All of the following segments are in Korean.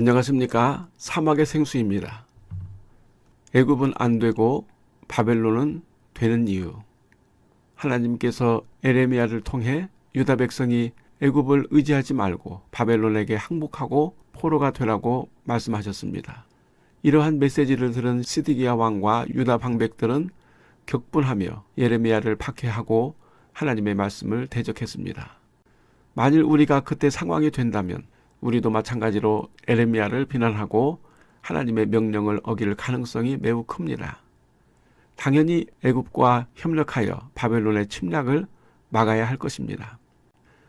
안녕하십니까 사막의 생수입니다. 애굽은 안되고 바벨론은 되는 이유 하나님께서 에레미야를 통해 유다 백성이 애굽을 의지하지 말고 바벨론에게 항복하고 포로가 되라고 말씀하셨습니다. 이러한 메시지를 들은 시디기야 왕과 유다 방백들은 격분하며 예레미야를 박해하고 하나님의 말씀을 대적했습니다. 만일 우리가 그때 상황이 된다면 우리도 마찬가지로 에레미야를 비난하고 하나님의 명령을 어길 가능성이 매우 큽니다. 당연히 애굽과 협력하여 바벨론의 침략을 막아야 할 것입니다.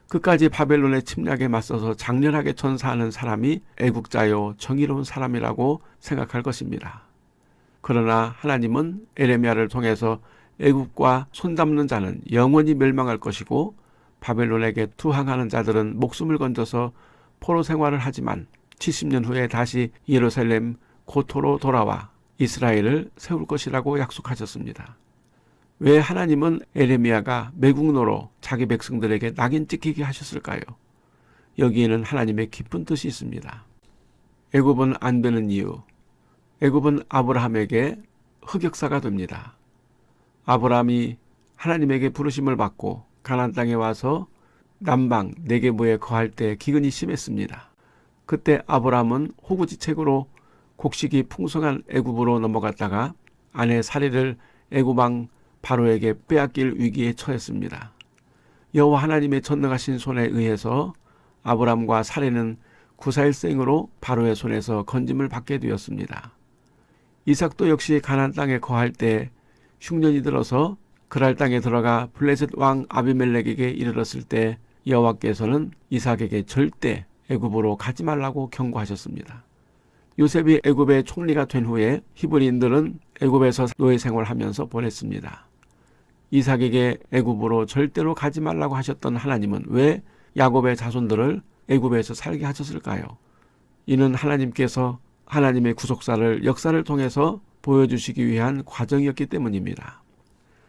끝까지 바벨론의 침략에 맞서서 장렬하게 전사하는 사람이 애국자요 정의로운 사람이라고 생각할 것입니다. 그러나 하나님은 에레미야를 통해서 애국과 손잡는 자는 영원히 멸망할 것이고 바벨론에게 투항하는 자들은 목숨을 건져서 포로 생활을 하지만 70년 후에 다시 예루살렘 고토로 돌아와 이스라엘을 세울 것이라고 약속하셨습니다. 왜 하나님은 에레미야가 매국노로 자기 백성들에게 낙인 찍히게 하셨을까요? 여기에는 하나님의 깊은 뜻이 있습니다. 애굽은 안 되는 이유 애굽은 아브라함에게 흑역사가 됩니다. 아브라함이 하나님에게 부르심을 받고 가난 땅에 와서 남방 네게보에 거할 때 기근이 심했습니다. 그때 아브라함은 호구지책으로 곡식이 풍성한 애굽으로 넘어갔다가 아내 사리를 애굽왕 바로에게 빼앗길 위기에 처했습니다. 여호와 하나님의 전능하신 손에 의해서 아브람과 사례는 구사일생으로 바로의 손에서 건짐을 받게 되었습니다. 이삭도 역시 가난 땅에 거할 때 흉년이 들어서 그랄 땅에 들어가 블레셋 왕 아비멜렉에게 이르렀을 때 여호와께서는 이삭에게 절대 애굽으로 가지 말라고 경고하셨습니다. 요셉이 애굽의 총리가 된 후에 히브리인들은 애굽에서 노예 생활하면서 보냈습니다. 이삭에게 애굽으로 절대로 가지 말라고 하셨던 하나님은 왜 야곱의 자손들을 애굽에서 살게 하셨을까요? 이는 하나님께서 하나님의 구속사를 역사를 통해서 보여주시기 위한 과정이었기 때문입니다.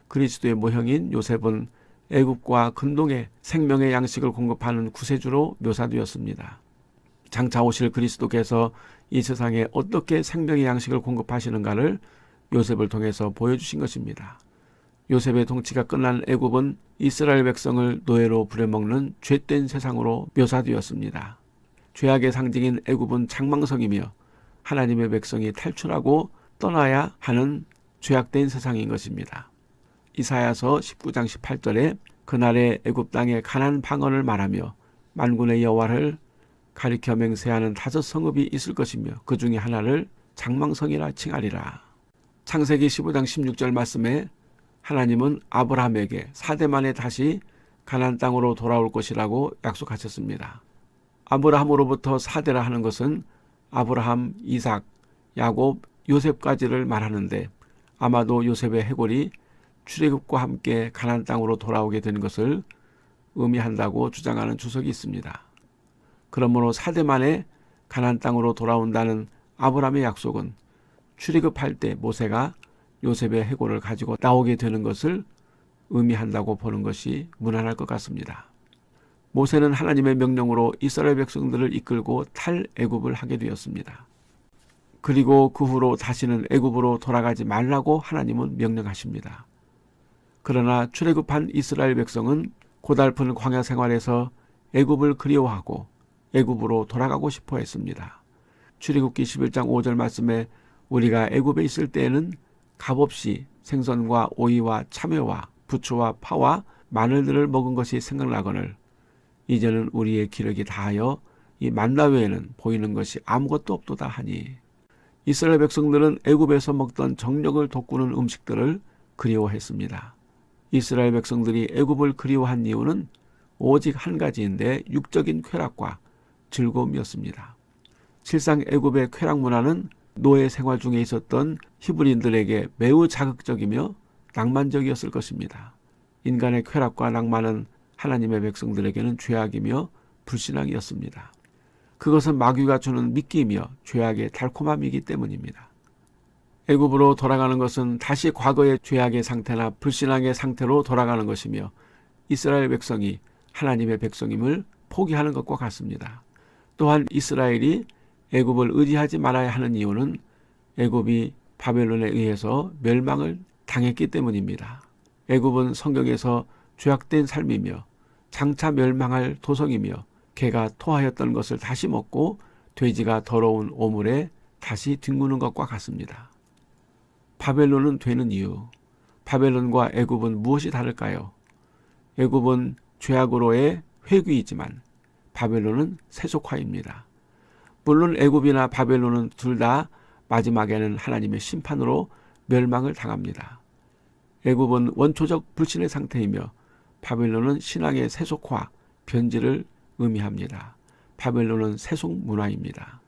그리스도의 모형인 요셉은 애굽과 근동에 생명의 양식을 공급하는 구세주로 묘사되었습니다. 장차 오실 그리스도께서 이 세상에 어떻게 생명의 양식을 공급하시는가를 요셉을 통해서 보여주신 것입니다. 요셉의 통치가 끝난 애굽은 이스라엘 백성을 노예로 부려먹는 죄된 세상으로 묘사되었습니다. 죄악의 상징인 애굽은 장망성이며 하나님의 백성이 탈출하고 떠나야 하는 죄악된 세상인 것입니다. 이사야서 19장 18절에 그날의 애굽 땅에 가난 방언을 말하며 만군의 여호와를 가리켜 맹세하는 다섯 성읍이 있을 것이며 그 중에 하나를 장망성이라 칭하리라. 창세기 15장 16절 말씀에 하나님은 아브라함에게 4대 만에 다시 가난 땅으로 돌아올 것이라고 약속하셨습니다. 아브라함으로부터 4대라 하는 것은 아브라함, 이삭, 야곱, 요셉까지를 말하는데 아마도 요셉의 해골이 출애굽과 함께 가난 땅으로 돌아오게 된 것을 의미한다고 주장하는 주석이 있습니다. 그러므로 4대 만에 가난 땅으로 돌아온다는 아브라함의 약속은 출애굽할 때 모세가 요셉의 해골을 가지고 나오게 되는 것을 의미한다고 보는 것이 무난할 것 같습니다. 모세는 하나님의 명령으로 이스라엘 백성들을 이끌고 탈애굽을 하게 되었습니다. 그리고 그 후로 다시는 애굽으로 돌아가지 말라고 하나님은 명령하십니다. 그러나 출애굽한 이스라엘 백성은 고달픈 광야 생활에서 애굽을 그리워하고 애굽으로 돌아가고 싶어 했습니다. 출애굽기 11장 5절 말씀에 우리가 애굽에 있을 때에는 값없이 생선과 오이와 참외와 부추와 파와 마늘들을 먹은 것이 생각나거늘 이제는 우리의 기력이 다하여 이 만나 외에는 보이는 것이 아무것도 없도다 하니 이스라엘 백성들은 애굽에서 먹던 정력을 돋구는 음식들을 그리워했습니다. 이스라엘 백성들이 애굽을 그리워한 이유는 오직 한 가지인데 육적인 쾌락과 즐거움이었습니다. 실상 애굽의 쾌락 문화는 노예 생활 중에 있었던 히브리인들에게 매우 자극적이며 낭만적이었을 것입니다. 인간의 쾌락과 낭만은 하나님의 백성들에게는 죄악이며 불신앙이었습니다. 그것은 마귀가 주는 미끼이며 죄악의 달콤함이기 때문입니다. 애굽으로 돌아가는 것은 다시 과거의 죄악의 상태나 불신앙의 상태로 돌아가는 것이며 이스라엘 백성이 하나님의 백성임을 포기하는 것과 같습니다. 또한 이스라엘이 애굽을 의지하지 말아야 하는 이유는 애굽이 바벨론에 의해서 멸망을 당했기 때문입니다. 애굽은 성경에서 죄악된 삶이며 장차 멸망할 도성이며 개가 토하였던 것을 다시 먹고 돼지가 더러운 오물에 다시 뒹구는 것과 같습니다. 바벨론은 되는 이유. 바벨론과 애굽은 무엇이 다를까요? 애굽은 죄악으로의 회귀이지만 바벨론은 세속화입니다. 물론 애굽이나 바벨론은 둘 다 마지막에는 하나님의 심판으로 멸망을 당합니다. 애굽은 원초적 불신의 상태이며 바벨론은 신앙의 세속화, 변질을 의미합니다. 바벨론은 세속 문화입니다.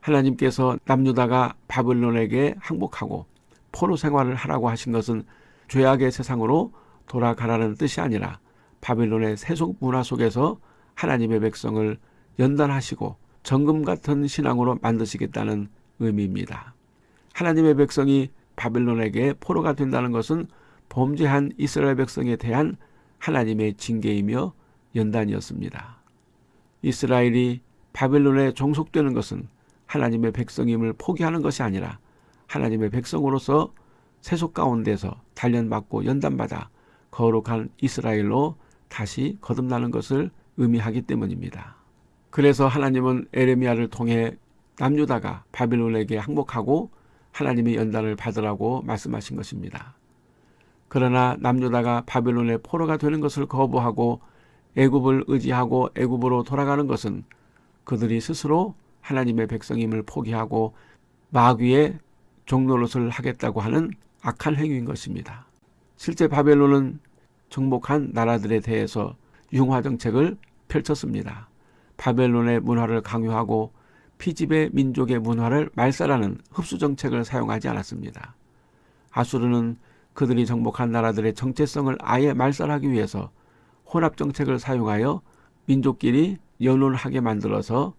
하나님께서 남유다가 바벨론에게 항복하고 포로 생활을 하라고 하신 것은 죄악의 세상으로 돌아가라는 뜻이 아니라 바벨론의 세속 문화 속에서 하나님의 백성을 연단하시고 정금 같은 신앙으로 만드시겠다는 의미입니다. 하나님의 백성이 바벨론에게 포로가 된다는 것은 범죄한 이스라엘 백성에 대한 하나님의 징계이며 연단이었습니다. 이스라엘이 바벨론에 종속되는 것은 하나님의 백성임을 포기하는 것이 아니라 하나님의 백성으로서 세속 가운데서 단련받고 연단받아 거룩한 이스라엘로 다시 거듭나는 것을 의미하기 때문입니다. 그래서 하나님은 에레미야를 통해 남유다가 바빌론에게 항복하고 하나님의 연단을 받으라고 말씀하신 것입니다. 그러나 남유다가 바빌론의 포로가 되는 것을 거부하고 애굽을 의지하고 애굽으로 돌아가는 것은 그들이 스스로 하나님의 백성임을 포기하고 마귀의 종노릇을 하겠다고 하는 악한 행위인 것입니다. 실제 바벨론은 정복한 나라들에 대해서 융화 정책을 펼쳤습니다. 바벨론의 문화를 강요하고 피집의 민족의 문화를 말살하는 흡수 정책을 사용하지 않았습니다. 아수르는 그들이 정복한 나라들의 정체성을 아예 말살하기 위해서 혼합 정책을 사용하여 민족끼리 연혼하게 만들어서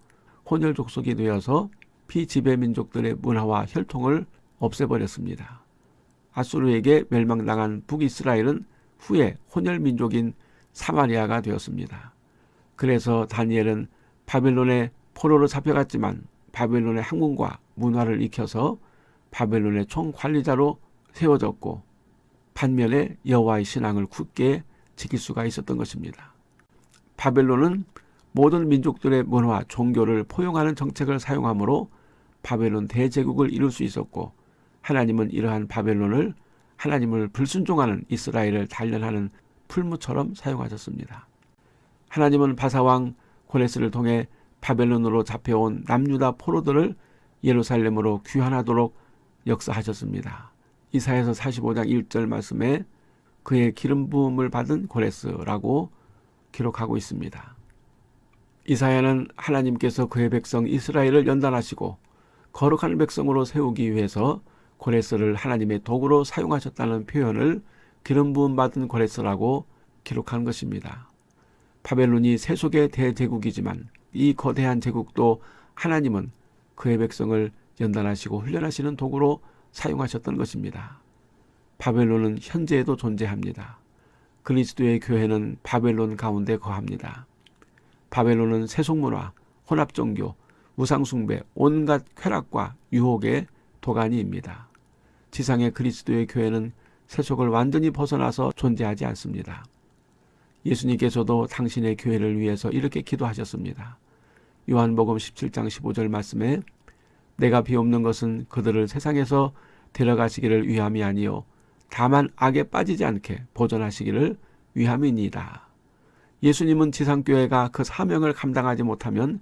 혼혈 족속이 되어서 피지배 민족들의 문화와 혈통을 없애버렸습니다. 아수르에게 멸망당한 북이스라엘은 후에 혼혈 민족인 사마리아가 되었습니다. 그래서 다니엘은 바벨론의 포로로 잡혀갔지만 바벨론의 학문과 문화를 익혀서 바벨론의 총관리자로 세워졌고 반면에 여호와의 신앙을 굳게 지킬 수가 있었던 것입니다. 바벨론은 모든 민족들의 문화, 종교를 포용하는 정책을 사용하므로 바벨론 대제국을 이룰 수 있었고 하나님은 이러한 바벨론을 하나님을 불순종하는 이스라엘을 단련하는 풀무처럼 사용하셨습니다. 하나님은 바사왕 고레스를 통해 바벨론으로 잡혀온 남유다 포로들을 예루살렘으로 귀환하도록 역사하셨습니다. 이사에서 45장 1절 말씀에 그의 기름 부음을 받은 고레스라고 기록하고 있습니다. 이사야는 하나님께서 그의 백성 이스라엘을 연단하시고 거룩한 백성으로 세우기 위해서 고레스를 하나님의 도구로 사용하셨다는 표현을 기름 부음 받은 고레스라고 기록한 것입니다. 바벨론이 세속의 대제국이지만 이 거대한 제국도 하나님은 그의 백성을 연단하시고 훈련하시는 도구로 사용하셨던 것입니다. 바벨론은 현재에도 존재합니다. 그리스도의 교회는 바벨론 가운데 거합니다. 바벨론은 세속문화, 혼합종교, 우상숭배, 온갖 쾌락과 유혹의 도가니입니다. 지상의 그리스도의 교회는 세속을 완전히 벗어나서 존재하지 않습니다. 예수님께서도 당신의 교회를 위해서 이렇게 기도하셨습니다. 요한복음 17장 15절 말씀에 내가 비옵는 것은 그들을 세상에서 데려가시기를 위함이 아니요 다만 악에 빠지지 않게 보존하시기를 위함이니이다. 예수님은 지상교회가 그 사명을 감당하지 못하면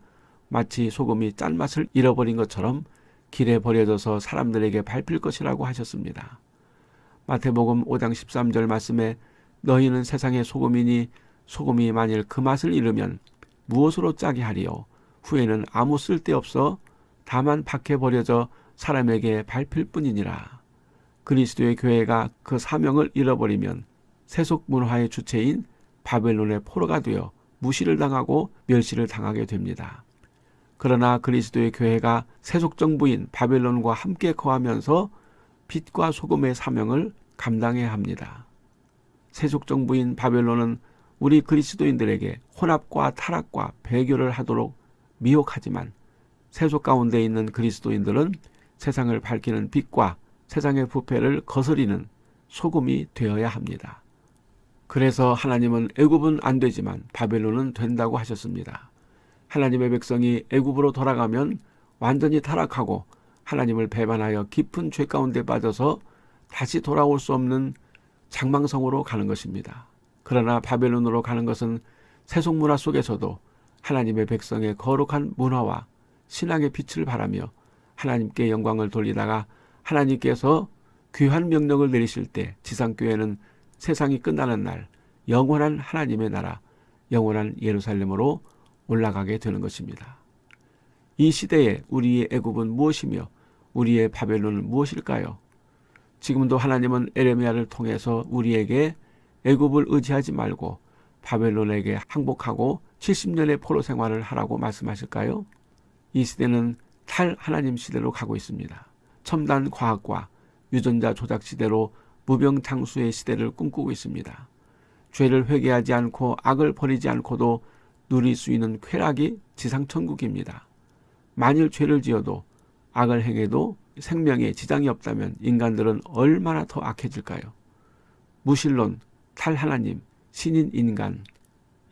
마치 소금이 짠맛을 잃어버린 것처럼 길에 버려져서 사람들에게 밟힐 것이라고 하셨습니다. 마태복음 5장 13절 말씀에 너희는 세상의 소금이니 소금이 만일 그 맛을 잃으면 무엇으로 짜게 하리요 후에는 아무 쓸데없어 다만 밖에 버려져 사람에게 밟힐 뿐이니라. 그리스도의 교회가 그 사명을 잃어버리면 세속 문화의 주체인 바벨론의 포로가 되어 무시를 당하고 멸시를 당하게 됩니다. 그러나 그리스도의 교회가 세속 정부인 바벨론과 함께 거하면서 빛과 소금의 사명을 감당해야 합니다. 세속 정부인 바벨론은 우리 그리스도인들에게 혼합과 타락과 배교를 하도록 미혹하지만 세속 가운데 있는 그리스도인들은 세상을 밝히는 빛과 세상의 부패를 거스리는 소금이 되어야 합니다. 그래서 하나님은 애굽은 안 되지만 바벨론은 된다고 하셨습니다. 하나님의 백성이 애굽으로 돌아가면 완전히 타락하고 하나님을 배반하여 깊은 죄 가운데 빠져서 다시 돌아올 수 없는 장망성으로 가는 것입니다. 그러나 바벨론으로 가는 것은 세속 문화 속에서도 하나님의 백성의 거룩한 문화와 신앙의 빛을 바라며 하나님께 영광을 돌리다가 하나님께서 귀한 명령을 내리실 때 지상교회는 세상이 끝나는 날 영원한 하나님의 나라 영원한 예루살렘으로 올라가게 되는 것입니다. 이 시대에 우리의 애굽은 무엇이며 우리의 바벨론은 무엇일까요? 지금도 하나님은 에레미야를 통해서 우리에게 애굽을 의지하지 말고 바벨론에게 항복하고 70년의 포로 생활을 하라고 말씀하실까요? 이 시대는 탈 하나님 시대로 가고 있습니다. 첨단 과학과 유전자 조작 시대로 무병장수의 시대를 꿈꾸고 있습니다. 죄를 회개하지 않고 악을 버리지 않고도 누릴 수 있는 쾌락이 지상천국입니다. 만일 죄를 지어도 악을 행해도 생명에 지장이 없다면 인간들은 얼마나 더 악해질까요? 무신론, 탈하나님, 신인 인간,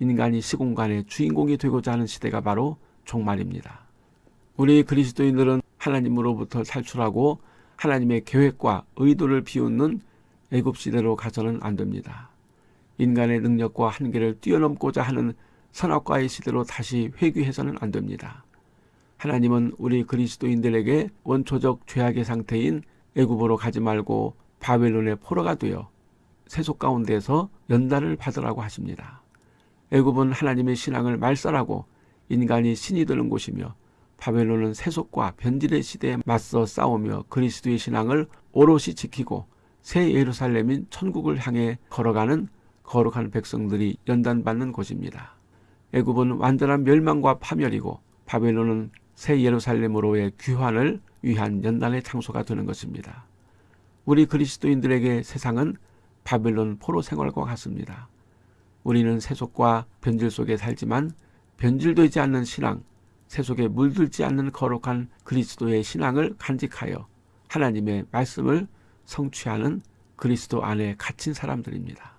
인간이 시공간의 주인공이 되고자 하는 시대가 바로 종말입니다. 우리 그리스도인들은 하나님으로부터 탈출하고 하나님의 계획과 의도를 비웃는 애굽 시대로 가서는 안 됩니다. 인간의 능력과 한계를 뛰어넘고자 하는 선악과의 시대로 다시 회귀해서는 안 됩니다. 하나님은 우리 그리스도인들에게 원초적 죄악의 상태인 애굽으로 가지 말고 바벨론의 포로가 되어 세속 가운데서 연단을 받으라고 하십니다. 애굽은 하나님의 신앙을 말살하고 인간이 신이 되는 곳이며 바벨론은 세속과 변질의 시대에 맞서 싸우며 그리스도의 신앙을 오롯이 지키고 새 예루살렘인 천국을 향해 걸어가는 거룩한 백성들이 연단받는 곳입니다. 애굽은 완전한 멸망과 파멸이고 바벨론은 새 예루살렘으로의 귀환을 위한 연단의 장소가 되는 것입니다. 우리 그리스도인들에게 세상은 바벨론 포로 생활과 같습니다. 우리는 세속과 변질 속에 살지만 변질되지 않는 신앙, 세속에 물들지 않는 거룩한 그리스도의 신앙을 간직하여 하나님의 말씀을 성취하는 그리스도 안에 갇힌 사람들입니다.